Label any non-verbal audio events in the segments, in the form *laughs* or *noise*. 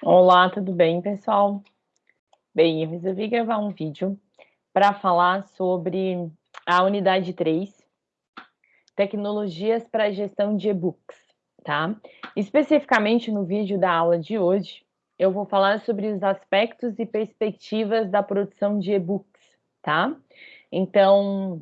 Olá, tudo bem, pessoal? Bem, eu resolvi gravar um vídeo para falar sobre a unidade 3, tecnologias para gestão de e-books, tá? Especificamente no vídeo da aula de hoje, eu vou falar sobre os aspectos e perspectivas da produção de e-books, tá? Então,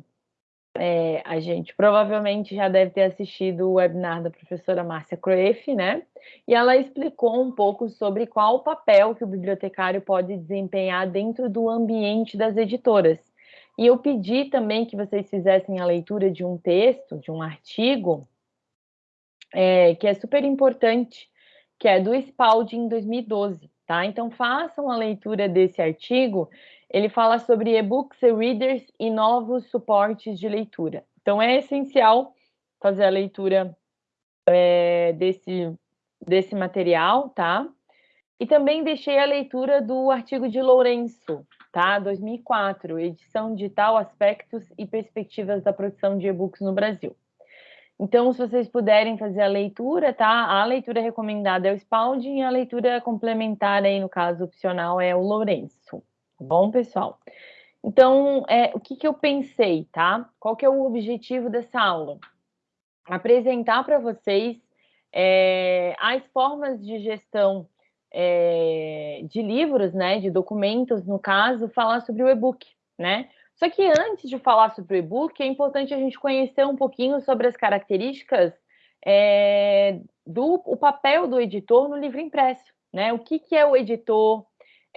é, a gente provavelmente já deve ter assistido o webinar da professora Márcia Croeff, né? E ela explicou um pouco sobre qual o papel que o bibliotecário pode desempenhar dentro do ambiente das editoras. E eu pedi também que vocês fizessem a leitura de um texto, de um artigo, é, que é super importante, que é do Spalding em 2012, tá? Então façam a leitura desse artigo ele fala sobre e-books e readers e novos suportes de leitura. Então, é essencial fazer a leitura é, desse, desse material, tá? E também deixei a leitura do artigo de Lourenço, tá? 2004, edição digital, aspectos e perspectivas da produção de e-books no Brasil. Então, se vocês puderem fazer a leitura, tá? A leitura recomendada é o Spalding e a leitura complementar aí, no caso opcional, é o Lourenço. Tá bom, pessoal? Então, é, o que, que eu pensei, tá? Qual que é o objetivo dessa aula? Apresentar para vocês é, as formas de gestão é, de livros, né, de documentos, no caso, falar sobre o e-book, né? Só que antes de falar sobre o e-book, é importante a gente conhecer um pouquinho sobre as características é, do o papel do editor no livro impresso, né? O que, que é o editor,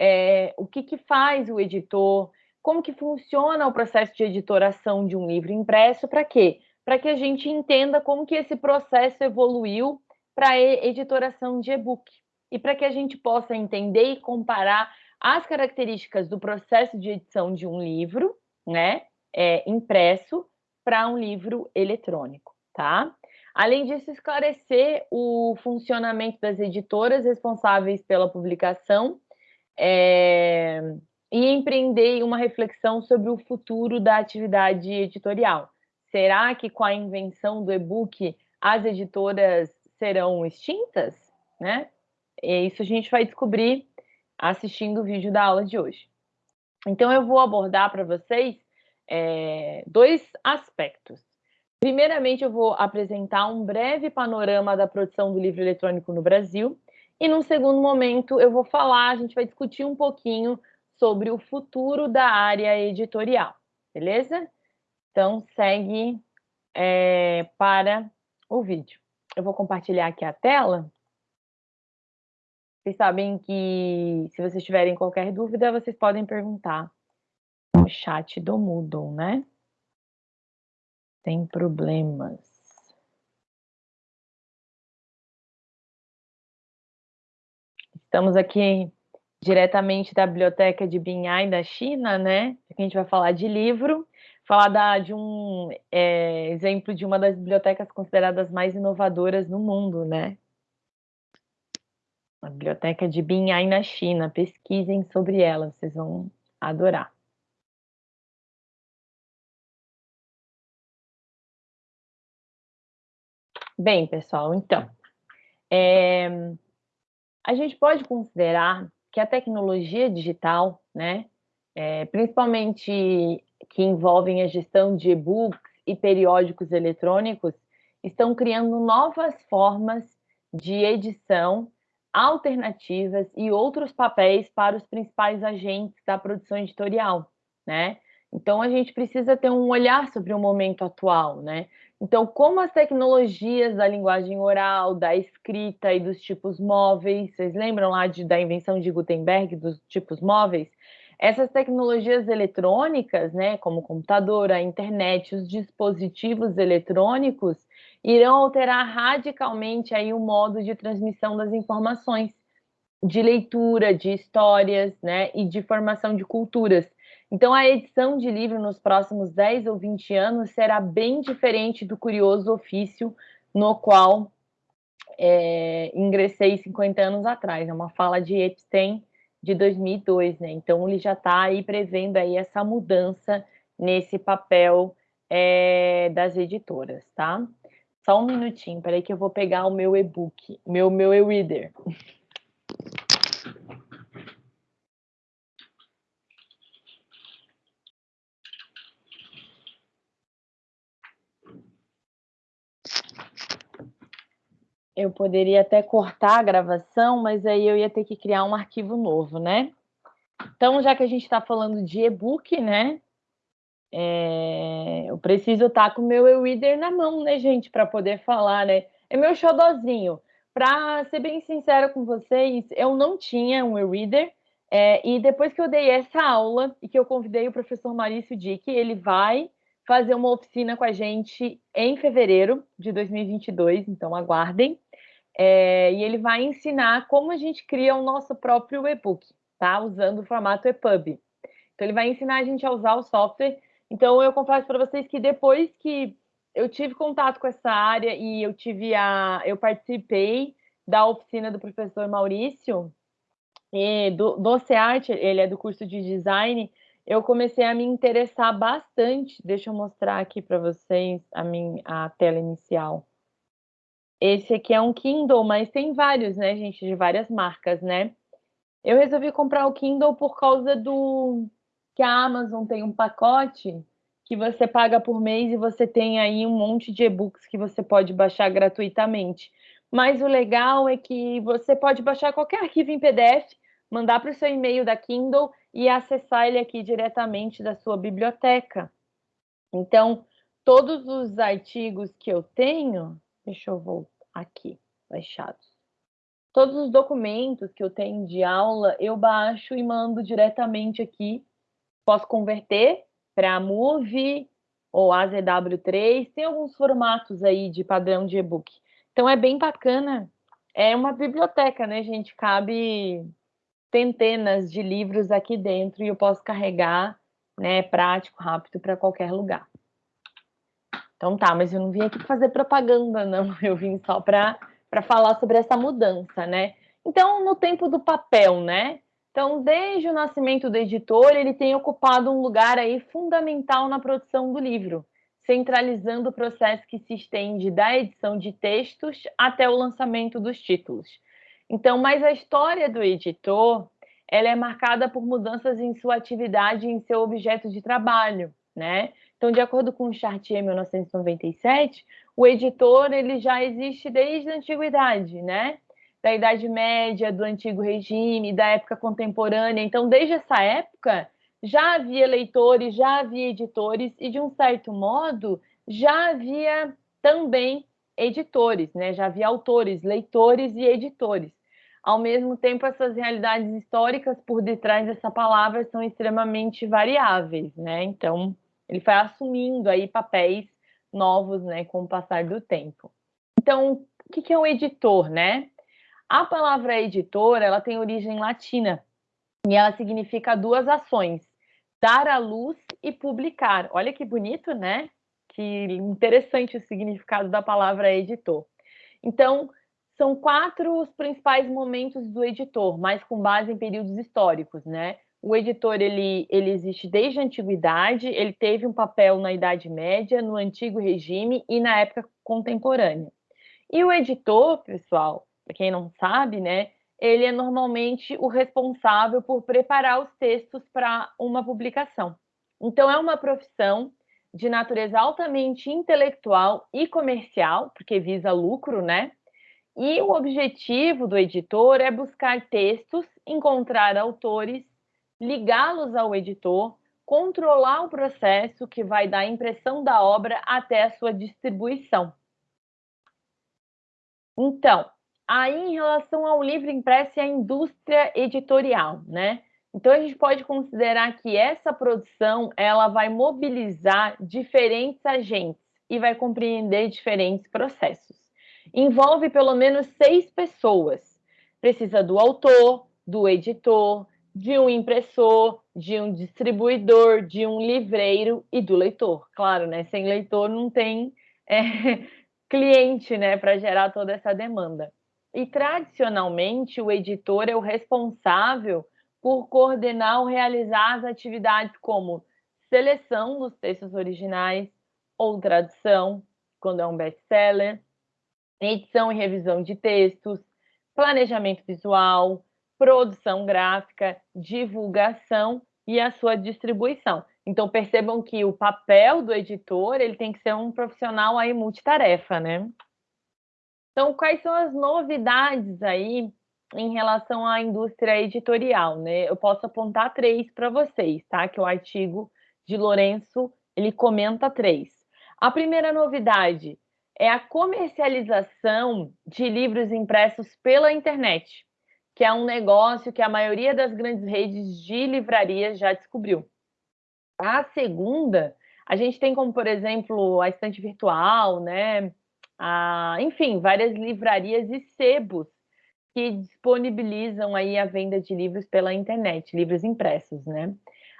é, o que, que faz o editor, como que funciona o processo de editoração de um livro impresso, para quê? Para que a gente entenda como que esse processo evoluiu para a editoração de e-book e para que a gente possa entender e comparar as características do processo de edição de um livro, né, é, impresso, para um livro eletrônico, tá? Além disso, esclarecer o funcionamento das editoras responsáveis pela publicação é, e empreender uma reflexão sobre o futuro da atividade editorial. Será que com a invenção do e-book as editoras serão extintas? Né? E isso a gente vai descobrir assistindo o vídeo da aula de hoje. Então, eu vou abordar para vocês é, dois aspectos. Primeiramente, eu vou apresentar um breve panorama da produção do livro eletrônico no Brasil e num segundo momento eu vou falar, a gente vai discutir um pouquinho sobre o futuro da área editorial, beleza? Então segue é, para o vídeo. Eu vou compartilhar aqui a tela. Vocês sabem que se vocês tiverem qualquer dúvida, vocês podem perguntar no chat do Moodle, né? Sem problemas. Estamos aqui diretamente da biblioteca de Binhai, da China, né? A gente vai falar de livro, falar da, de um é, exemplo de uma das bibliotecas consideradas mais inovadoras no mundo, né? A biblioteca de Binhai, na China. Pesquisem sobre ela, vocês vão adorar. Bem, pessoal, então, é, a gente pode considerar que a tecnologia digital, né, é, principalmente que envolvem a gestão de e-books e periódicos eletrônicos, estão criando novas formas de edição alternativas e outros papéis para os principais agentes da produção editorial, né? Então a gente precisa ter um olhar sobre o momento atual, né? Então, como as tecnologias da linguagem oral, da escrita e dos tipos móveis, vocês lembram lá de, da invenção de Gutenberg dos tipos móveis? Essas tecnologias eletrônicas, né, como o computador, a internet, os dispositivos eletrônicos, irão alterar radicalmente aí o modo de transmissão das informações, de leitura, de histórias, né, e de formação de culturas. Então, a edição de livro nos próximos 10 ou 20 anos será bem diferente do curioso ofício no qual é, ingressei 50 anos atrás. É uma fala de Epstein de 2002, né? Então, ele já está aí prevendo aí essa mudança nesse papel é, das editoras, tá? Só um minutinho, peraí que eu vou pegar o meu e-book, meu, meu e-reader. Eu poderia até cortar a gravação, mas aí eu ia ter que criar um arquivo novo, né? Então, já que a gente está falando de e-book, né? É, eu preciso estar tá com o meu e-reader na mão, né, gente, para poder falar, né? É meu xodozinho. Para ser bem sincera com vocês, eu não tinha um e-reader, é, e depois que eu dei essa aula e que eu convidei o professor Maurício Dick, ele vai fazer uma oficina com a gente em fevereiro de 2022, então aguardem. É, e ele vai ensinar como a gente cria o nosso próprio e-book, tá? Usando o formato EPUB. Então ele vai ensinar a gente a usar o software. Então eu confesso para vocês que depois que eu tive contato com essa área e eu tive a, eu participei da oficina do professor Maurício do, do CEART, ele é do curso de design, eu comecei a me interessar bastante. Deixa eu mostrar aqui para vocês a minha a tela inicial. Esse aqui é um Kindle, mas tem vários, né, gente, de várias marcas, né? Eu resolvi comprar o Kindle por causa do que a Amazon tem um pacote que você paga por mês e você tem aí um monte de e-books que você pode baixar gratuitamente. Mas o legal é que você pode baixar qualquer arquivo em PDF, mandar para o seu e-mail da Kindle e acessar ele aqui diretamente da sua biblioteca. Então, todos os artigos que eu tenho, deixa eu voltar aqui, baixados. Todos os documentos que eu tenho de aula, eu baixo e mando diretamente aqui. Posso converter para Move ou AZW3, tem alguns formatos aí de padrão de e-book. Então é bem bacana. É uma biblioteca, né, gente? Cabe centenas de livros aqui dentro e eu posso carregar, né, prático, rápido para qualquer lugar. Então tá, mas eu não vim aqui fazer propaganda, não. *laughs* Eu vim só para falar sobre essa mudança, né? Então, no tempo do papel, né? Então, desde o nascimento do editor, ele tem ocupado um lugar aí fundamental na produção do livro, centralizando o processo que se estende da edição de textos até o lançamento dos títulos. Então, mas a história do editor, ela é marcada por mudanças em sua atividade e em seu objeto de trabalho, né? Então, de acordo com o Chartier 1997, o editor ele já existe desde a antiguidade, né? da Idade Média, do Antigo Regime, da época contemporânea. Então, desde essa época, já havia leitores, já havia editores, e de um certo modo, já havia também editores, né? já havia autores, leitores e editores. Ao mesmo tempo, essas realidades históricas por detrás dessa palavra são extremamente variáveis, né? Então, ele vai assumindo aí papéis novos, né, com o passar do tempo. Então, o que é um editor, né? A palavra editora, ela tem origem latina e ela significa duas ações: dar à luz e publicar. Olha que bonito, né? Que interessante o significado da palavra editor. Então, são quatro os principais momentos do editor, mas com base em períodos históricos, né? O editor ele, ele existe desde a antiguidade, ele teve um papel na Idade Média, no Antigo Regime e na época contemporânea. E o editor, pessoal, para quem não sabe, né, ele é normalmente o responsável por preparar os textos para uma publicação. Então, é uma profissão de natureza altamente intelectual e comercial, porque visa lucro, né? E o objetivo do editor é buscar textos, encontrar autores, ligá-los ao editor, controlar o processo que vai da impressão da obra até a sua distribuição. Então, Aí, em relação ao livro impresso e à indústria editorial, né? Então, a gente pode considerar que essa produção ela vai mobilizar diferentes agentes e vai compreender diferentes processos. Envolve pelo menos seis pessoas. Precisa do autor, do editor, de um impressor, de um distribuidor, de um livreiro e do leitor. Claro, né? Sem leitor não tem é, *laughs* cliente, né, para gerar toda essa demanda. E tradicionalmente o editor é o responsável por coordenar ou realizar as atividades como seleção dos textos originais ou tradução, quando é um best-seller, edição e revisão de textos, planejamento visual, produção gráfica, divulgação e a sua distribuição. Então percebam que o papel do editor ele tem que ser um profissional aí multitarefa, né? Então, quais são as novidades aí em relação à indústria editorial, né? Eu posso apontar três para vocês, tá? Que o artigo de Lourenço, ele comenta três. A primeira novidade é a comercialização de livros impressos pela internet, que é um negócio que a maioria das grandes redes de livrarias já descobriu. A segunda, a gente tem como, por exemplo, a estante virtual, né? A, enfim, várias livrarias e sebos que disponibilizam aí a venda de livros pela internet, livros impressos, né?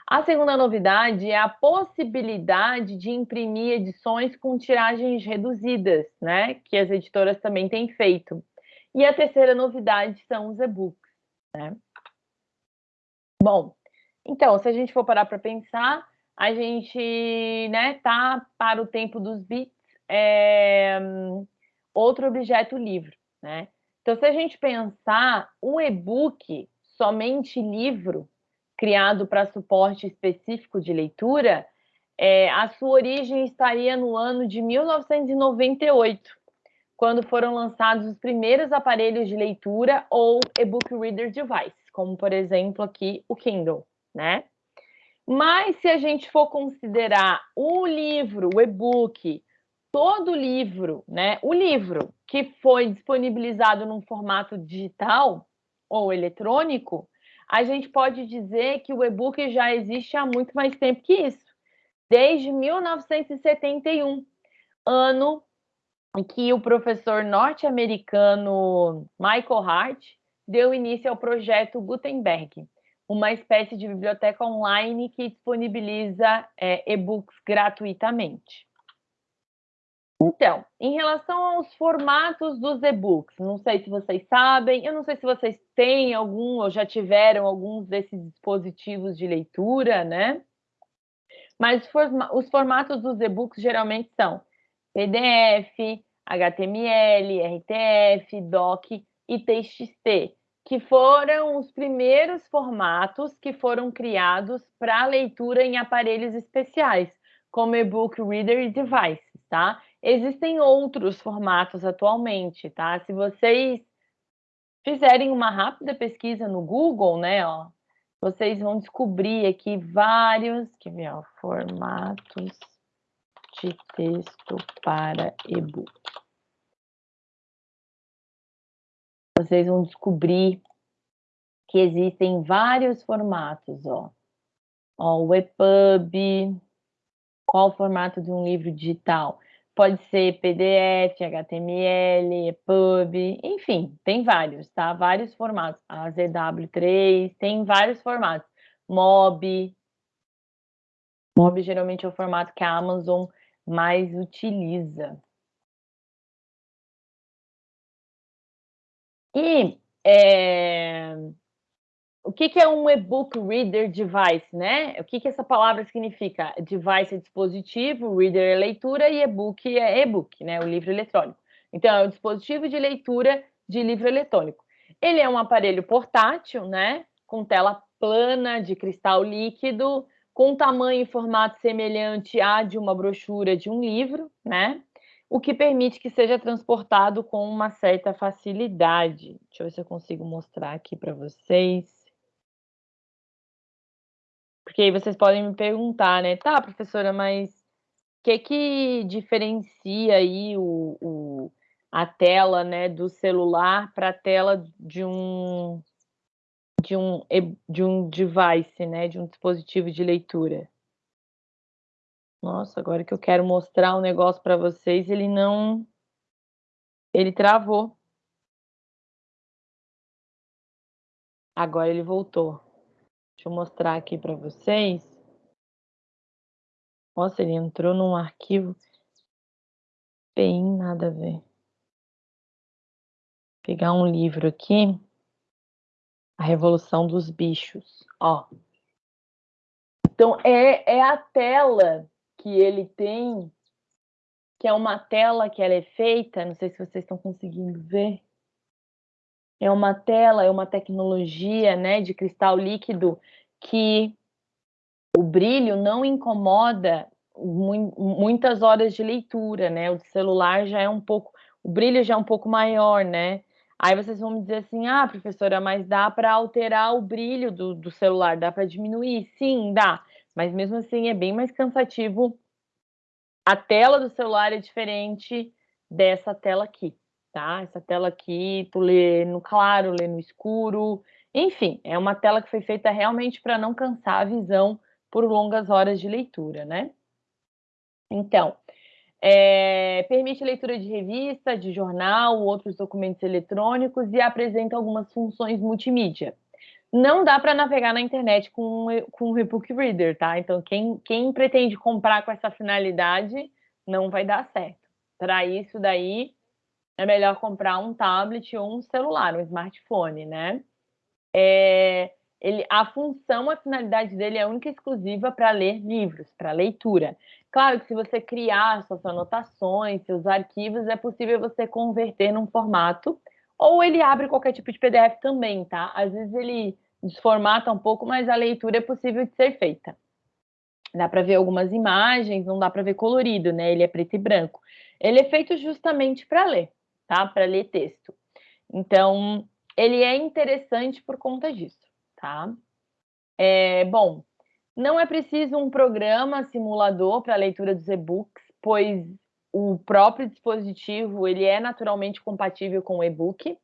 A segunda novidade é a possibilidade de imprimir edições com tiragens reduzidas, né? Que as editoras também têm feito. E a terceira novidade são os e-books, né? Bom, então, se a gente for parar para pensar, a gente, né, tá para o tempo dos bits, é, outro objeto livro, né? Então, se a gente pensar, o e-book, somente livro, criado para suporte específico de leitura, é, a sua origem estaria no ano de 1998, quando foram lançados os primeiros aparelhos de leitura ou e-book reader device, como por exemplo aqui o Kindle, né? Mas se a gente for considerar o livro, o e-book, todo livro, né? O livro que foi disponibilizado num formato digital ou eletrônico, a gente pode dizer que o e-book já existe há muito mais tempo que isso, desde 1971, ano que o professor norte-americano Michael Hart deu início ao projeto Gutenberg, uma espécie de biblioteca online que disponibiliza é, e-books gratuitamente. Então, em relação aos formatos dos e-books, não sei se vocês sabem, eu não sei se vocês têm algum ou já tiveram alguns desses dispositivos de leitura, né? Mas os formatos dos e-books geralmente são PDF, HTML, RTF, DOC e TXT, que foram os primeiros formatos que foram criados para leitura em aparelhos especiais, como e-book reader e devices, tá? Existem outros formatos atualmente, tá? Se vocês fizerem uma rápida pesquisa no Google, né, ó, vocês vão descobrir aqui vários, quer ver, ó, formatos de texto para e-book. Vocês vão descobrir que existem vários formatos, ó. Ó, o EPUB, qual o formato de um livro digital? Pode ser PDF, HTML, EPUB, enfim, tem vários, tá? Vários formatos. AZW3, tem vários formatos. MOB. MOB geralmente é o formato que a Amazon mais utiliza. E é, o que, que é um e-book reader device, né? O que, que essa palavra significa? Device é dispositivo, reader é leitura e e-book é e-book, né? O livro eletrônico. Então, é o dispositivo de leitura de livro eletrônico. Ele é um aparelho portátil, né? Com tela plana de cristal líquido, com tamanho e formato semelhante a de uma brochura de um livro, né? O que permite que seja transportado com uma certa facilidade. Deixa eu ver se eu consigo mostrar aqui para vocês. Porque aí vocês podem me perguntar, né? Tá, professora, mas o que que diferencia aí o, o a tela, né, do celular para a tela de um de um de um device, né, de um dispositivo de leitura? Nossa, agora que eu quero mostrar um negócio para vocês, ele não ele travou. Agora ele voltou. Deixa eu mostrar aqui para vocês. Nossa, ele entrou num arquivo bem nada a ver. Vou pegar um livro aqui. A Revolução dos Bichos. Ó. Então, é, é a tela que ele tem, que é uma tela que ela é feita, não sei se vocês estão conseguindo ver, é uma tela, é uma tecnologia né, de cristal líquido que o brilho não incomoda muitas horas de leitura, né? O celular já é um pouco o brilho já é um pouco maior, né? Aí vocês vão me dizer assim, ah, professora, mas dá para alterar o brilho do, do celular, dá para diminuir? Sim, dá, mas mesmo assim é bem mais cansativo. A tela do celular é diferente dessa tela aqui, tá? Essa tela aqui, tu lê no claro, lê no escuro, enfim, é uma tela que foi feita realmente para não cansar a visão por longas horas de leitura, né? Então, é, permite leitura de revista, de jornal, outros documentos eletrônicos e apresenta algumas funções multimídia. Não dá para navegar na internet com, com o e-book reader, tá? Então, quem, quem pretende comprar com essa finalidade não vai dar certo. Para isso daí, é melhor comprar um tablet ou um celular, um smartphone, né? É, ele, a função, a finalidade dele é única e exclusiva para ler livros, para leitura. Claro que se você criar suas anotações, seus arquivos, é possível você converter num formato, ou ele abre qualquer tipo de PDF também, tá? Às vezes ele desformata um pouco, mas a leitura é possível de ser feita. Dá para ver algumas imagens, não dá para ver colorido, né? Ele é preto e branco. Ele é feito justamente para ler, tá? Para ler texto. Então, ele é interessante por conta disso, tá? É, bom, não é preciso um programa simulador para a leitura dos e-books, pois o próprio dispositivo ele é naturalmente compatível com o e-book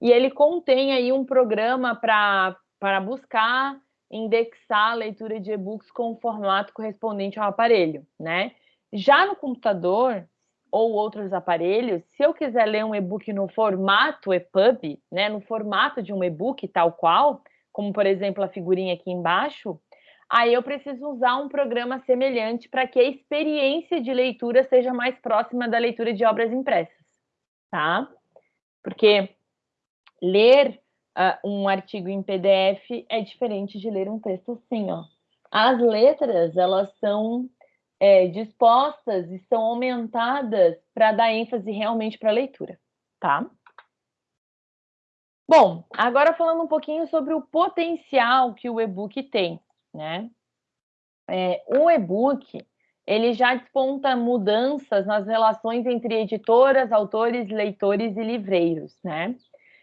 e ele contém aí um programa para buscar, indexar a leitura de e-books com o formato correspondente ao aparelho, né? Já no computador ou outros aparelhos, se eu quiser ler um e-book no formato EPUB, né, no formato de um e-book tal qual, como por exemplo a figurinha aqui embaixo, aí eu preciso usar um programa semelhante para que a experiência de leitura seja mais próxima da leitura de obras impressas, tá? Porque ler uh, um artigo em PDF é diferente de ler um texto assim, ó. As letras, elas são é, dispostas e são aumentadas para dar ênfase realmente para a leitura, tá? Bom, agora falando um pouquinho sobre o potencial que o e-book tem né? É, o e-book ele já desponta mudanças nas relações entre editoras, autores, leitores e livreiros, né?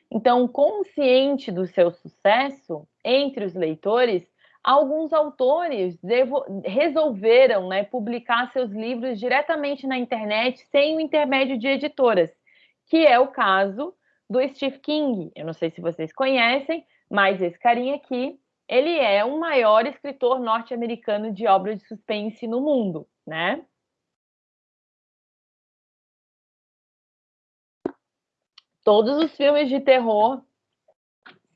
Então, consciente do seu sucesso entre os leitores, alguns autores resolveram né, publicar seus livros diretamente na internet sem o intermédio de editoras, que é o caso do Steve King. Eu não sei se vocês conhecem, mas esse carinha aqui ele é o maior escritor norte-americano de obras de suspense no mundo, né? Todos os filmes de terror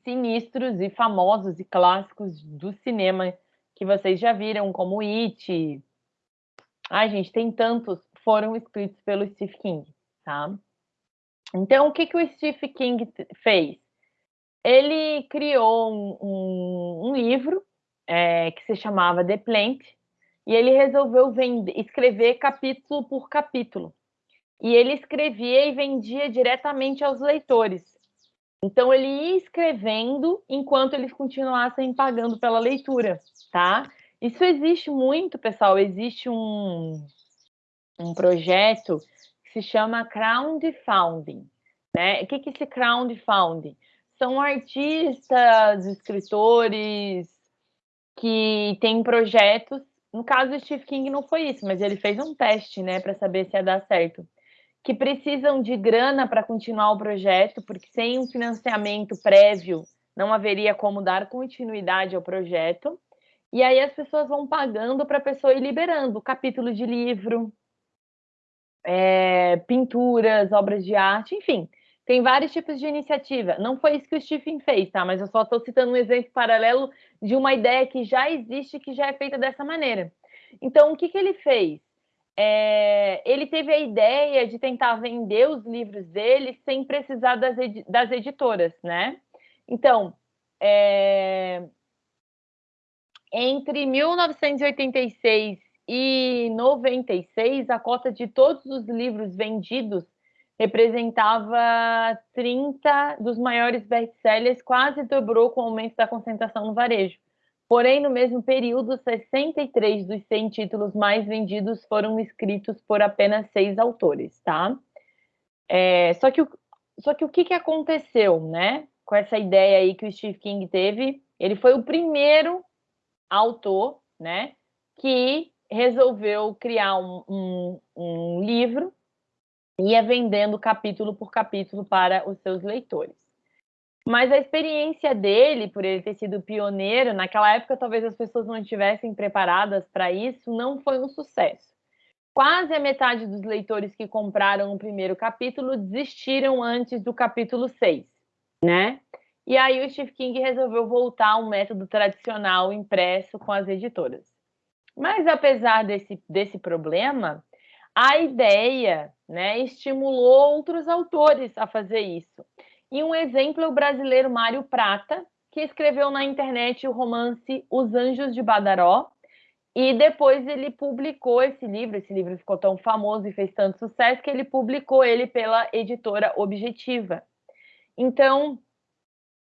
sinistros e famosos e clássicos do cinema que vocês já viram, como It. Ai, gente, tem tantos, foram escritos pelo Steve King, tá? Então, o que, que o Steve King fez? ele criou um, um, um livro é, que se chamava The Plant, e ele resolveu vender, escrever capítulo por capítulo. E ele escrevia e vendia diretamente aos leitores. Então, ele ia escrevendo enquanto eles continuassem pagando pela leitura, tá? Isso existe muito, pessoal. Existe um, um projeto se chama crowdfunding. Né? O que, é esse crowdfunding? são artistas, escritores que têm projetos. No caso do Steve King não foi isso, mas ele fez um teste, né, para saber se ia dar certo. Que precisam de grana para continuar o projeto, porque sem um financiamento prévio não haveria como dar continuidade ao projeto. E aí as pessoas vão pagando para a pessoa ir liberando capítulo de livro, é, pinturas, obras de arte, enfim. Tem vários tipos de iniciativa. Não foi isso que o Stephen fez, tá? Mas eu só estou citando um exemplo paralelo de uma ideia que já existe, que já é feita dessa maneira. Então, o que, que ele fez? É, ele teve a ideia de tentar vender os livros dele sem precisar das, edi das editoras, né? Então, é, entre 1986 e 96, a cota de todos os livros vendidos representava 30 dos maiores best-sellers, quase dobrou com o aumento da concentração no varejo. Porém, no mesmo período, 63 dos 100 títulos mais vendidos foram escritos por apenas seis autores, tá? É, só, que o, só que o que, que aconteceu, né? Com essa ideia aí que o Steve King teve, ele foi o primeiro autor, né? Que resolveu criar um, um, um livro e ia vendendo capítulo por capítulo para os seus leitores. Mas a experiência dele, por ele ter sido pioneiro, naquela época talvez as pessoas não estivessem preparadas para isso, não foi um sucesso. Quase a metade dos leitores que compraram o primeiro capítulo desistiram antes do capítulo 6, né? E aí o Steve King resolveu voltar ao método tradicional impresso com as editoras. Mas apesar desse, desse problema, a ideia né, estimulou outros autores a fazer isso. E um exemplo é o brasileiro Mário Prata, que escreveu na internet o romance Os Anjos de Badaró, e depois ele publicou esse livro, esse livro ficou tão famoso e fez tanto sucesso que ele publicou ele pela editora Objetiva. Então,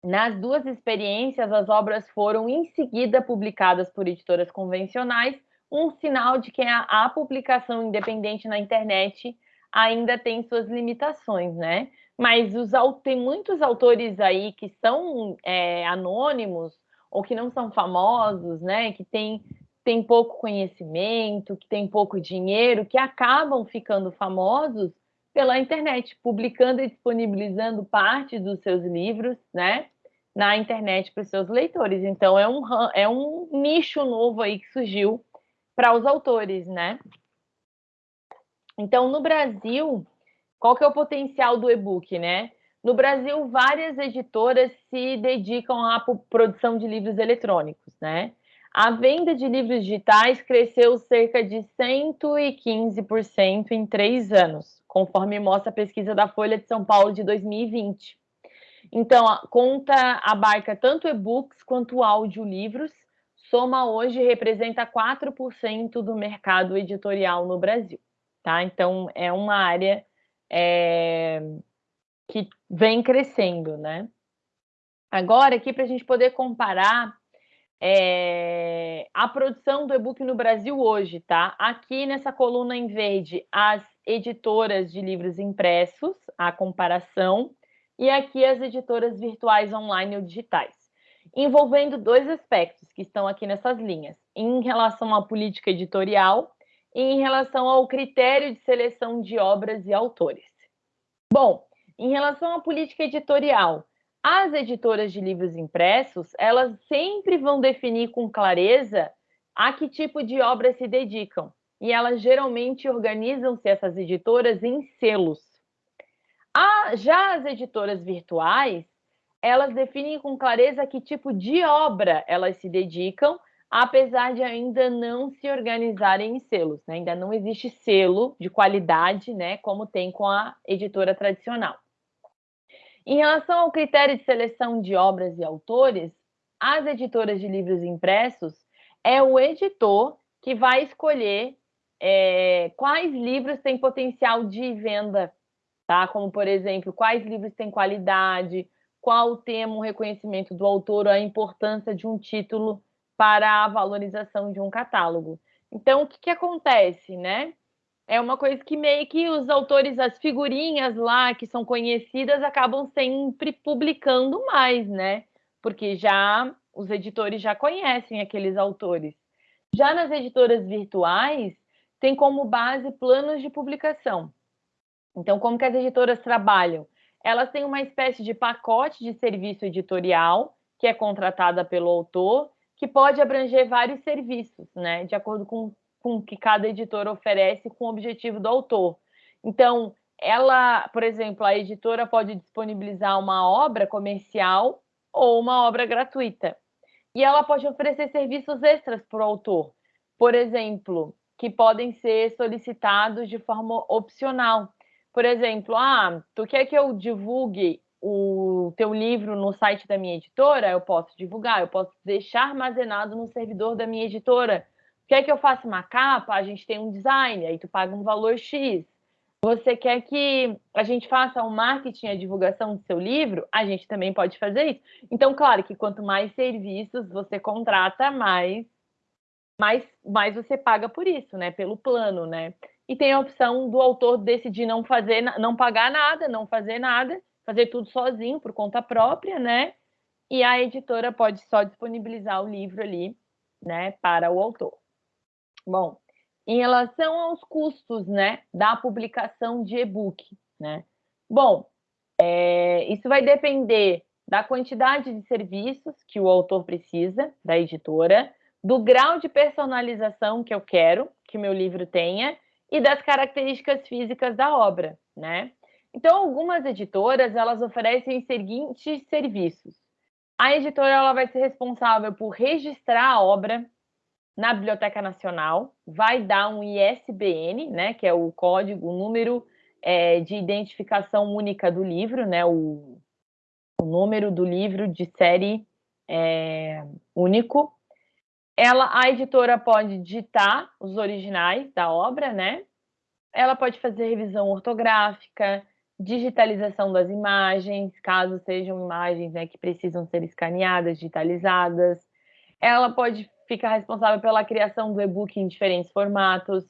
nas duas experiências, as obras foram em seguida publicadas por editoras convencionais, um sinal de que a, a publicação independente na internet ainda tem suas limitações, né? Mas os, tem muitos autores aí que são é, anônimos ou que não são famosos, né? Que têm tem pouco conhecimento, que tem pouco dinheiro, que acabam ficando famosos pela internet, publicando e disponibilizando parte dos seus livros, né? Na internet para os seus leitores. Então é um, é um nicho novo aí que surgiu para os autores, né? Então, no Brasil, qual que é o potencial do e-book, né? No Brasil, várias editoras se dedicam à produção de livros eletrônicos, né? A venda de livros digitais cresceu cerca de 115% em três anos, conforme mostra a pesquisa da Folha de São Paulo de 2020. Então, a conta abarca tanto e-books quanto audiolivros, soma hoje representa 4% do mercado editorial no Brasil, tá? Então, é uma área é, que vem crescendo, né? Agora, aqui para a gente poder comparar é, a produção do e-book no Brasil hoje, tá? Aqui nessa coluna em verde, as editoras de livros impressos, a comparação, e aqui as editoras virtuais online ou digitais, envolvendo dois aspectos que estão aqui nessas linhas, em relação à política editorial em relação ao critério de seleção de obras e autores. Bom, em relação à política editorial, as editoras de livros impressos, elas sempre vão definir com clareza a que tipo de obra se dedicam, e elas geralmente organizam-se essas editoras em selos. Já as editoras virtuais, elas definem com clareza que tipo de obra elas se dedicam apesar de ainda não se organizarem em selos, né? ainda não existe selo de qualidade, né, como tem com a editora tradicional. Em relação ao critério de seleção de obras e autores, as editoras de livros impressos é o editor que vai escolher é, quais livros têm potencial de venda, tá? Como, por exemplo, quais livros têm qualidade, qual o tema, o reconhecimento do autor, a importância de um título para a valorização de um catálogo. Então, o que, que acontece, né? É uma coisa que meio que os autores, as figurinhas lá que são conhecidas, acabam sempre publicando mais, né? Porque já os editores já conhecem aqueles autores. Já nas editoras virtuais, tem como base planos de publicação. Então, como que as editoras trabalham? Elas têm uma espécie de pacote de serviço editorial que é contratada pelo autor que pode abranger vários serviços, né, de acordo com, com que cada editora oferece com o objetivo do autor. Então, ela, por exemplo, a editora pode disponibilizar uma obra comercial ou uma obra gratuita. E ela pode oferecer serviços extras para o autor, por exemplo, que podem ser solicitados de forma opcional. Por exemplo, ah, tu quer que eu divulgue o teu livro no site da minha editora, eu posso divulgar, eu posso deixar armazenado no servidor da minha editora. Quer que eu faça uma capa? A gente tem um design, aí tu paga um valor X. Você quer que a gente faça o um marketing, a divulgação do seu livro? A gente também pode fazer isso. Então, claro que quanto mais serviços você contrata, mais mas, mas você paga por isso, né? Pelo plano, né? E tem a opção do autor decidir não fazer, não pagar nada, não fazer nada, fazer tudo sozinho, por conta própria, né? E a editora pode só disponibilizar o livro ali, né, para o autor. Bom, em relação aos custos, né, da publicação de e-book, né? Bom, é, isso vai depender da quantidade de serviços que o autor precisa, da editora, do grau de personalização que eu quero que meu livro tenha e das características físicas da obra, né? Então, algumas editoras, elas oferecem os seguintes serviços. A editora ela vai ser responsável por registrar a obra na Biblioteca Nacional, vai dar um ISBN, né, que é o código, o número é, de identificação única do livro, né, o, o número do livro de série é, único. Ela, a editora pode digitar os originais da obra, né? Ela pode fazer revisão ortográfica, digitalização das imagens, caso sejam imagens né, que precisam ser escaneadas, digitalizadas. Ela pode ficar responsável pela criação do e-book em diferentes formatos,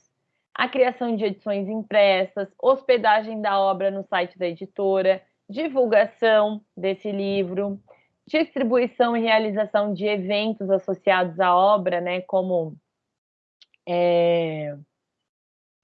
a criação de edições impressas, hospedagem da obra no site da editora, divulgação desse livro, distribuição e realização de eventos associados à obra, né, como é,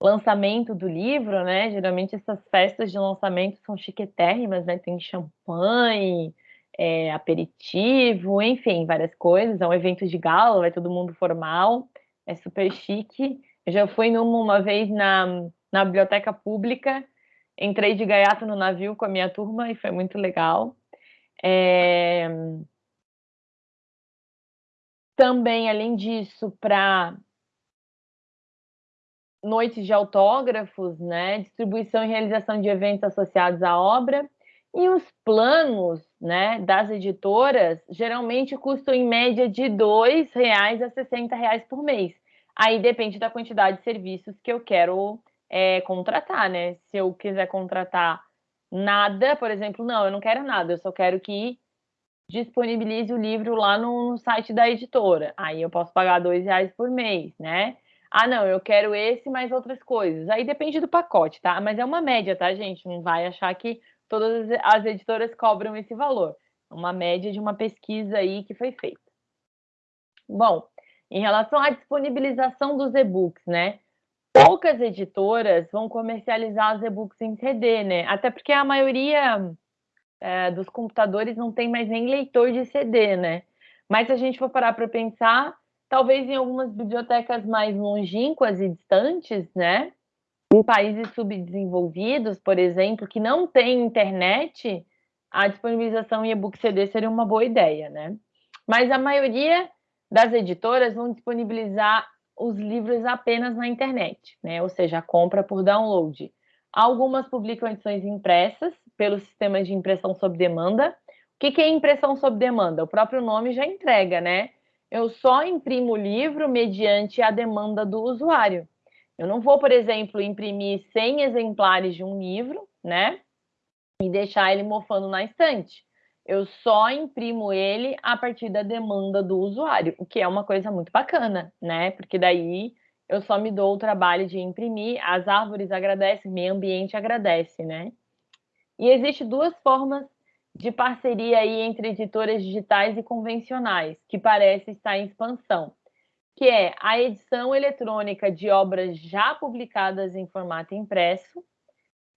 lançamento do livro, né? Geralmente essas festas de lançamento são chiquetérrimas, né? Tem champanhe, é, aperitivo, enfim, várias coisas. É um evento de gala, vai todo mundo formal, é super chique. Eu já fui numa uma vez na, na biblioteca pública, entrei de gaiato no navio com a minha turma e foi muito legal. É... Também, além disso, para noites de autógrafos, né, distribuição e realização de eventos associados à obra, e os planos né, das editoras geralmente custam em média de R$ 2,00 a R$ 60,00 por mês. Aí depende da quantidade de serviços que eu quero é, contratar, né? Se eu quiser contratar nada, por exemplo, não, eu não quero nada, eu só quero que disponibilize o livro lá no, no site da editora. Aí eu posso pagar R$ reais por mês, né? Ah, não, eu quero esse mais outras coisas. Aí depende do pacote, tá? Mas é uma média, tá, gente? Não vai achar que todas as editoras cobram esse valor. É uma média de uma pesquisa aí que foi feita. Bom, em relação à disponibilização dos e-books, né? Poucas editoras vão comercializar os e-books em CD, né? Até porque a maioria é, dos computadores não tem mais nem leitor de CD, né? Mas se a gente for parar para pensar, talvez em algumas bibliotecas mais longínquas e distantes, né? Em países subdesenvolvidos, por exemplo, que não têm internet, a disponibilização em e-book CD seria uma boa ideia, né? Mas a maioria das editoras vão disponibilizar os livros apenas na internet, né? Ou seja, a compra por download. Algumas publicam edições impressas pelo sistema de impressão sob demanda. O que é impressão sob demanda? O próprio nome já entrega, né? Eu só imprimo o livro mediante a demanda do usuário. Eu não vou, por exemplo, imprimir 100 exemplares de um livro, né? E deixar ele mofando na estante. Eu só imprimo ele a partir da demanda do usuário, o que é uma coisa muito bacana, né? Porque daí eu só me dou o trabalho de imprimir, as árvores agradecem, meio ambiente agradece, né? E existe duas formas de parceria aí entre editoras digitais e convencionais, que parece estar em expansão que é a edição eletrônica de obras já publicadas em formato impresso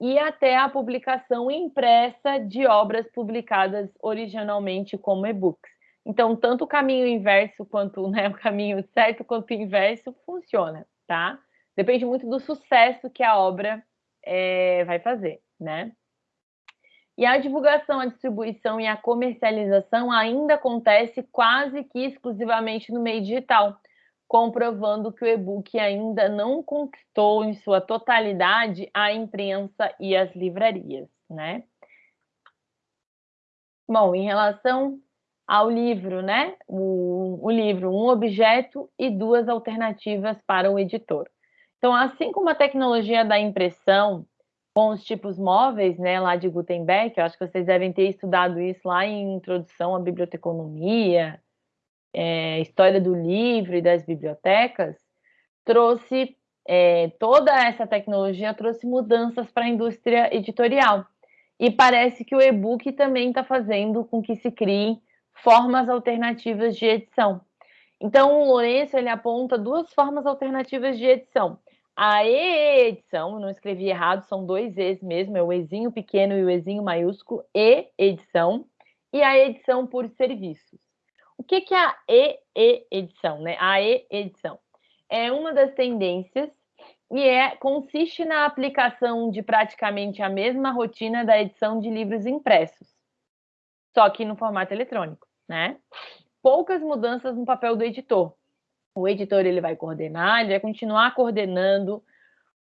e até a publicação impressa de obras publicadas originalmente como e-books. Então, tanto o caminho inverso quanto *laughs* né, o caminho certo quanto o inverso funciona, tá? Depende muito do sucesso que a obra é, vai fazer, né? E a divulgação, a distribuição e a comercialização ainda acontece quase que exclusivamente no meio digital comprovando que o e-book ainda não conquistou em sua totalidade a imprensa e as livrarias, né? Bom, em relação ao livro, né? O, o, livro, um objeto e duas alternativas para o editor. Então, assim como a tecnologia da impressão com os tipos móveis, né, lá de Gutenberg, eu acho que vocês devem ter estudado isso lá em Introdução à Biblioteconomia, é, história do livro e das bibliotecas, trouxe é, toda essa tecnologia trouxe mudanças para a indústria editorial. E parece que o e-book também está fazendo com que se criem formas alternativas de edição. Então, o Lourenço ele aponta duas formas alternativas de edição. A e-edição, não escrevi errado, são dois E's mesmo, é o Ezinho pequeno e o Ezinho maiúsculo, e-edição, e a edição por serviços. O que, que é a e-edição? Né? A e-edição é uma das tendências e é, consiste na aplicação de praticamente a mesma rotina da edição de livros impressos, só que no formato eletrônico, né? Poucas mudanças no papel do editor. O editor ele vai coordenar, ele vai continuar coordenando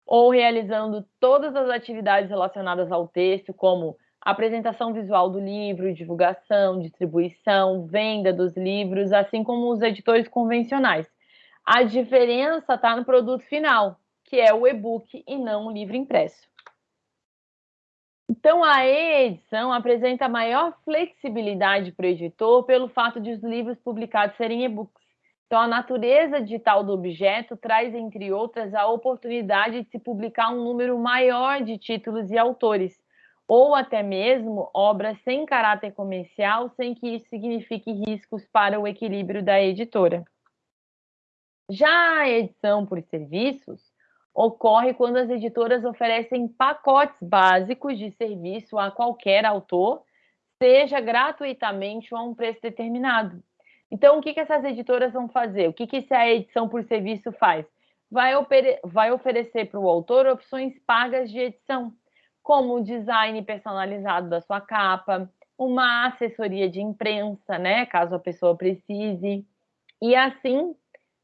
ou realizando todas as atividades relacionadas ao texto, como apresentação visual do livro, divulgação, distribuição, venda dos livros, assim como os editores convencionais. A diferença está no produto final, que é o e-book e não o livro impresso. Então, a e-edição apresenta maior flexibilidade para o editor pelo fato de os livros publicados serem e-books. Então, a natureza digital do objeto traz, entre outras, a oportunidade de se publicar um número maior de títulos e autores, ou até mesmo obras sem caráter comercial, sem que isso signifique riscos para o equilíbrio da editora. Já a edição por serviços ocorre quando as editoras oferecem pacotes básicos de serviço a qualquer autor, seja gratuitamente ou a um preço determinado. Então, o que, que essas editoras vão fazer? O que, que a edição por serviço faz? Vai, vai oferecer para o autor opções pagas de edição, como o design personalizado da sua capa, uma assessoria de imprensa, né, caso a pessoa precise, e assim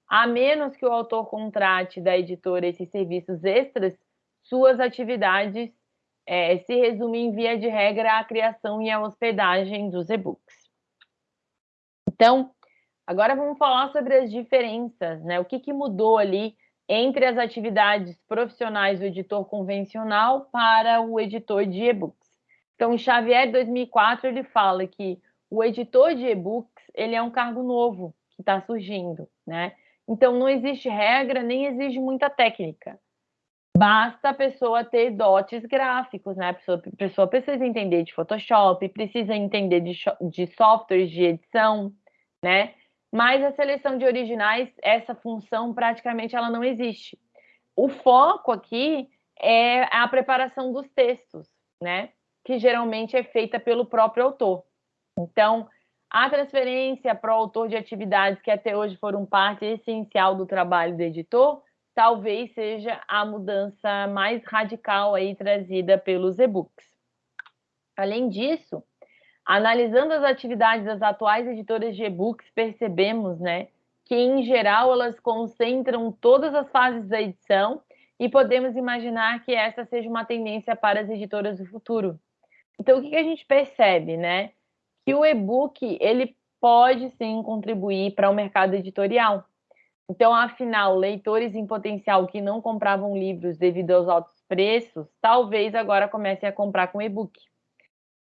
a menos que o autor contrate da editora esses serviços extras, suas atividades é, se resumem, via de regra, à criação e à hospedagem dos e-books. Então, agora vamos falar sobre as diferenças, né? O que, que mudou ali entre as atividades profissionais do editor convencional para o editor de e-books. Então, Xavier 2004, ele fala que o editor de e-books ele é um cargo novo que está surgindo, né? Então, não existe regra, nem exige muita técnica. Basta a pessoa ter dotes gráficos, né? A pessoa, a pessoa precisa entender de Photoshop, precisa entender de, de softwares de edição, né? Mas a seleção de originais, essa função praticamente ela não existe. O foco aqui é a preparação dos textos, né? Que geralmente é feita pelo próprio autor. Então, a transferência para o autor de atividades que até hoje foram parte essencial do trabalho do editor, talvez seja a mudança mais radical aí trazida pelos e-books. Além disso, analisando as atividades das atuais editoras de e-books, percebemos, né, que em geral elas concentram todas as fases da edição e podemos imaginar que essa seja uma tendência para as editoras do futuro. Então, o que a gente percebe, né? que o e-book ele pode sim contribuir para o mercado editorial. Então, afinal, leitores em potencial que não compravam livros devido aos altos preços, talvez agora comecem a comprar com e-book.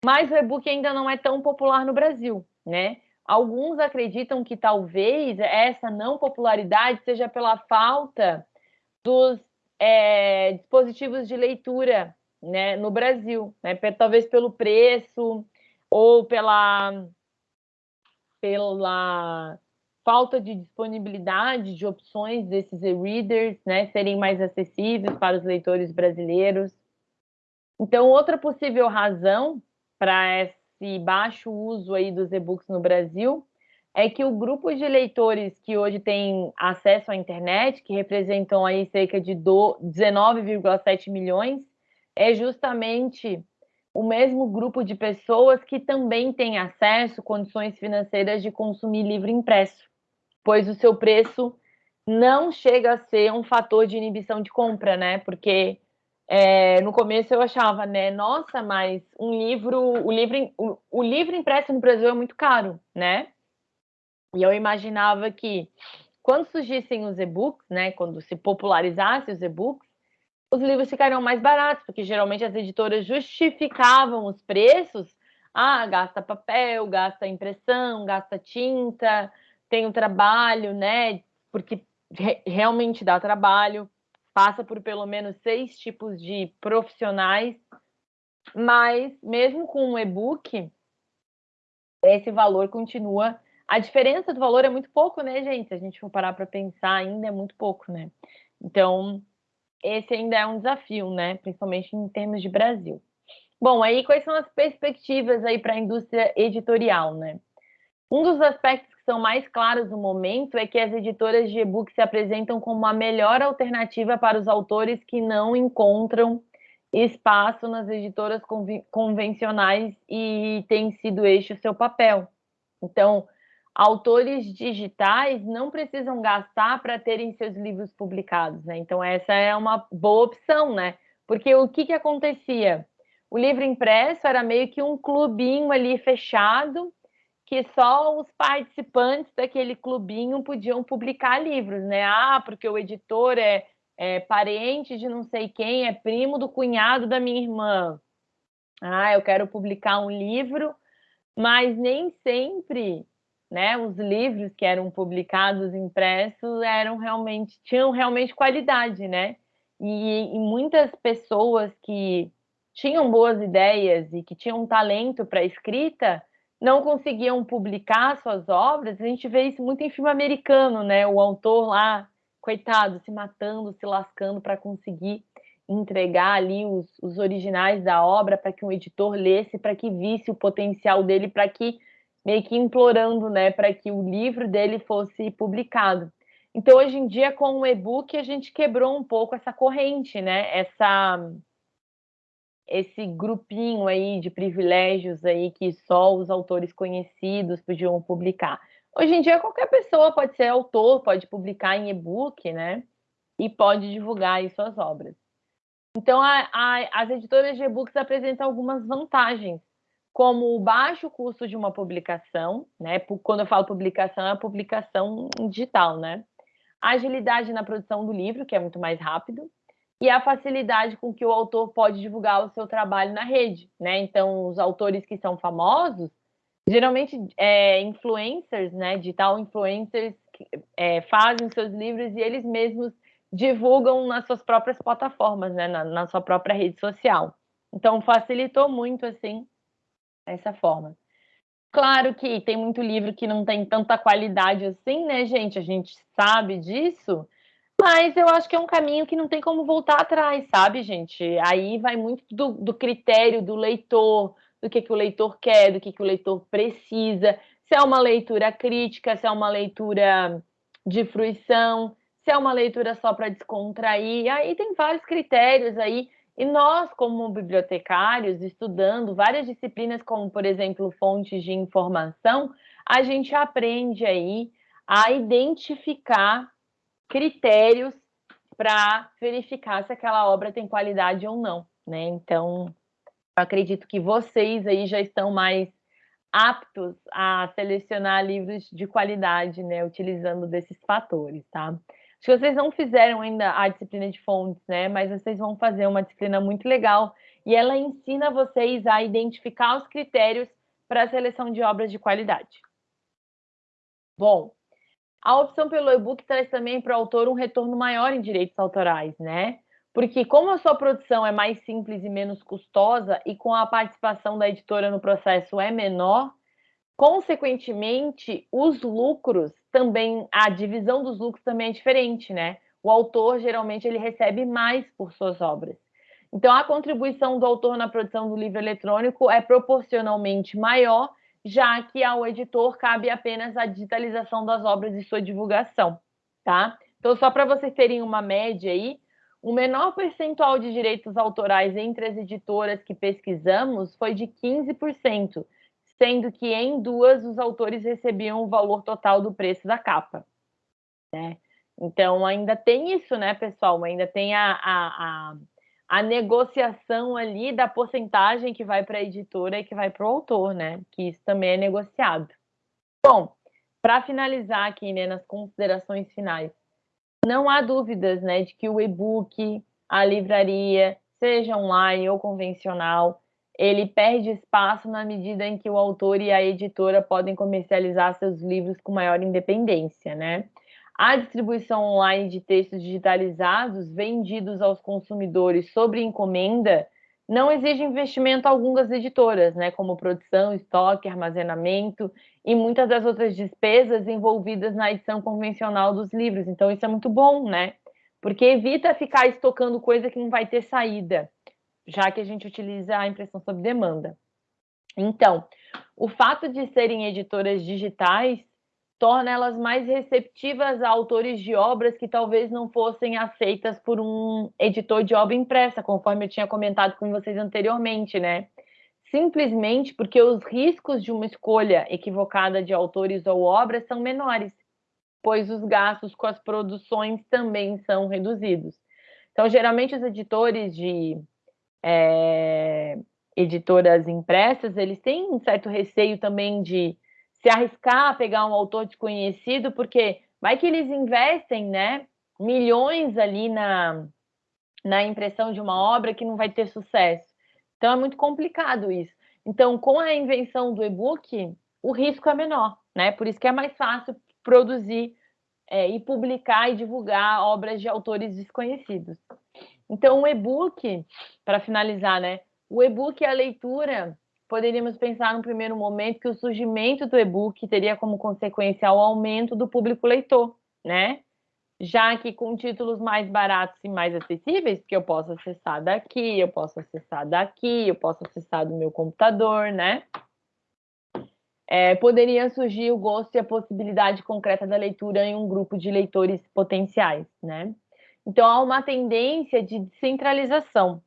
Mas o e-book ainda não é tão popular no Brasil, né? Alguns acreditam que talvez essa não popularidade seja pela falta dos é, dispositivos de leitura né, no Brasil, né? talvez pelo preço, ou pela, pela falta de disponibilidade de opções desses e-readers, né, serem mais acessíveis para os leitores brasileiros. Então, outra possível razão para esse baixo uso aí dos e-books no Brasil é que o grupo de leitores que hoje tem acesso à internet, que representam aí cerca de 19,7 milhões, é justamente o mesmo grupo de pessoas que também tem acesso condições financeiras de consumir livro impresso, pois o seu preço não chega a ser um fator de inibição de compra, né? Porque é, no começo eu achava, né? Nossa, mas um livro, o livro, o, o livro impresso no Brasil é muito caro, né? E eu imaginava que quando surgissem os e-books, né? Quando se popularizasse os e-books os livros ficariam mais baratos, porque geralmente as editoras justificavam os preços. Ah, gasta papel, gasta impressão, gasta tinta, tem o trabalho, né? Porque re realmente dá trabalho, passa por pelo menos seis tipos de profissionais, mas mesmo com o e-book, esse valor continua. A diferença do valor é muito pouco, né, gente? Se a gente for parar para pensar, ainda é muito pouco, né? Então, esse ainda é um desafio, né? Principalmente em termos de Brasil. Bom, aí quais são as perspectivas aí para a indústria editorial, né? Um dos aspectos que são mais claros no momento é que as editoras de e-book se apresentam como a melhor alternativa para os autores que não encontram espaço nas editoras convencionais e tem sido este o seu papel. Então, autores digitais não precisam gastar para terem seus livros publicados, né? Então, essa é uma boa opção, né? Porque o que, que acontecia? O livro impresso era meio que um clubinho ali fechado, que só os participantes daquele clubinho podiam publicar livros, né? Ah, porque o editor é, é parente de não sei quem, é primo do cunhado da minha irmã. Ah, eu quero publicar um livro, mas nem sempre, né? Os livros que eram publicados impressos eram realmente tinham realmente qualidade, né? E, e muitas pessoas que tinham boas ideias e que tinham talento para escrita não conseguiam publicar suas obras, a gente vê isso muito em filme americano, né? O autor lá, coitado, se matando, se lascando para conseguir entregar ali os, os originais da obra para que um editor lesse, para que visse o potencial dele, para que meio que implorando, né, para que o livro dele fosse publicado. Então, hoje em dia, com o e-book, a gente quebrou um pouco essa corrente, né? Essa esse grupinho aí de privilégios aí que só os autores conhecidos podiam publicar. Hoje em dia, qualquer pessoa pode ser autor, pode publicar em e-book, né? E pode divulgar suas obras. Então, a, a, as editoras de e-books apresentam algumas vantagens, como o baixo custo de uma publicação, né? Quando eu falo publicação, é a publicação digital, né? A agilidade na produção do livro, que é muito mais rápido, e a facilidade com que o autor pode divulgar o seu trabalho na rede, né? Então, os autores que são famosos, geralmente é, influencers, né? Digital influencers que, é, fazem seus livros e eles mesmos divulgam nas suas próprias plataformas, né? Na, na sua própria rede social. Então, facilitou muito, assim, essa forma. Claro que tem muito livro que não tem tanta qualidade assim, né, gente? A gente sabe disso, mas eu acho que é um caminho que não tem como voltar atrás, sabe, gente? Aí vai muito do, do critério do leitor, do que, que o leitor quer, do que, que o leitor precisa, se é uma leitura crítica, se é uma leitura de fruição, se é uma leitura só para descontrair. Aí tem vários critérios aí. E nós, como bibliotecários, estudando várias disciplinas, como, por exemplo, fontes de informação, a gente aprende aí a identificar critérios para verificar se aquela obra tem qualidade ou não, né? Então, acredito que vocês aí já estão mais aptos a selecionar livros de qualidade, né, utilizando desses fatores, tá? Acho que vocês não fizeram ainda a disciplina de fontes, né, mas vocês vão fazer uma disciplina muito legal e ela ensina vocês a identificar os critérios para a seleção de obras de qualidade. Bom, a opção pelo e-book traz também para o autor um retorno maior em direitos autorais, né? Porque como a sua produção é mais simples e menos custosa e com a participação da editora no processo é menor, consequentemente, os lucros também, a divisão dos lucros também é diferente, né? O autor geralmente ele recebe mais por suas obras. Então, a contribuição do autor na produção do livro eletrônico é proporcionalmente maior já que ao editor cabe apenas a digitalização das obras e sua divulgação, tá? Então, só para vocês terem uma média aí, o menor percentual de direitos autorais entre as editoras que pesquisamos foi de 15%, sendo que em duas os autores recebiam o valor total do preço da capa. Né? Então, ainda tem isso, né, pessoal? Ainda tem a, a, a a negociação ali da porcentagem que vai para a editora e que vai para o autor, né? Que isso também é negociado. Bom, para finalizar aqui, né, nas considerações finais, não há dúvidas, né, de que o e-book, a livraria, seja online ou convencional, ele perde espaço na medida em que o autor e a editora podem comercializar seus livros com maior independência, né? A distribuição online de textos digitalizados vendidos aos consumidores sobre encomenda não exige investimento algum das editoras, né, como produção, estoque, armazenamento e muitas das outras despesas envolvidas na edição convencional dos livros. Então isso é muito bom, né? Porque evita ficar estocando coisa que não vai ter saída, já que a gente utiliza a impressão sob demanda. Então, o fato de serem editoras digitais torna elas mais receptivas a autores de obras que talvez não fossem aceitas por um editor de obra impressa, conforme eu tinha comentado com vocês anteriormente, né? Simplesmente porque os riscos de uma escolha equivocada de autores ou obras são menores, pois os gastos com as produções também são reduzidos. Então, geralmente, os editores de é, editoras impressas, eles têm um certo receio também de se arriscar a pegar um autor desconhecido, porque vai que eles investem, né, milhões ali na, na impressão de uma obra que não vai ter sucesso. Então é muito complicado isso. Então, com a invenção do e-book, o risco é menor, né? Por isso que é mais fácil produzir é, e publicar e divulgar obras de autores desconhecidos. Então, o e-book, para finalizar, né? O e-book é a leitura poderíamos pensar no primeiro momento que o surgimento do e-book teria como consequência o aumento do público leitor, né? Já que com títulos mais baratos e mais acessíveis, porque eu posso acessar daqui, eu posso acessar daqui, eu posso acessar do meu computador, né? É, poderia surgir o gosto e a possibilidade concreta da leitura em um grupo de leitores potenciais, né? Então há uma tendência de descentralização,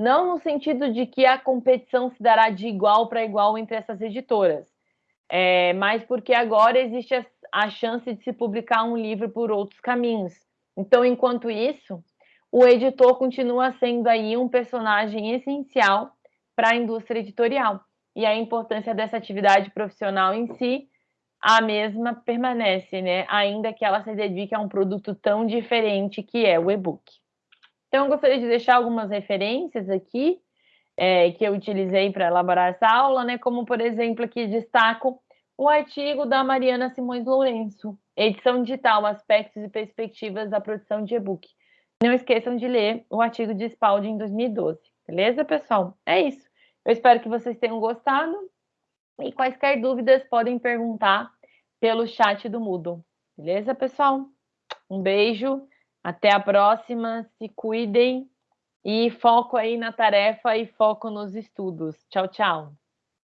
não no sentido de que a competição se dará de igual para igual entre essas editoras, é, mas porque agora existe a, a chance de se publicar um livro por outros caminhos. Então, enquanto isso, o editor continua sendo aí um personagem essencial para a indústria editorial. E a importância dessa atividade profissional em si, a mesma permanece, né? Ainda que ela se dedique a um produto tão diferente que é o e-book. Então, eu gostaria de deixar algumas referências aqui é, que eu utilizei para elaborar essa aula, né? Como, por exemplo, aqui destaco o artigo da Mariana Simões Lourenço, Edição Digital, Aspectos e Perspectivas da Produção de E-Book. Não esqueçam de ler o artigo de Spalding em 2012. Beleza, pessoal? É isso. Eu espero que vocês tenham gostado. E quaisquer dúvidas podem perguntar pelo chat do Moodle. Beleza, pessoal? Um beijo até a próxima, se cuidem e foco aí na tarefa e foco nos estudos. Tchau, tchau.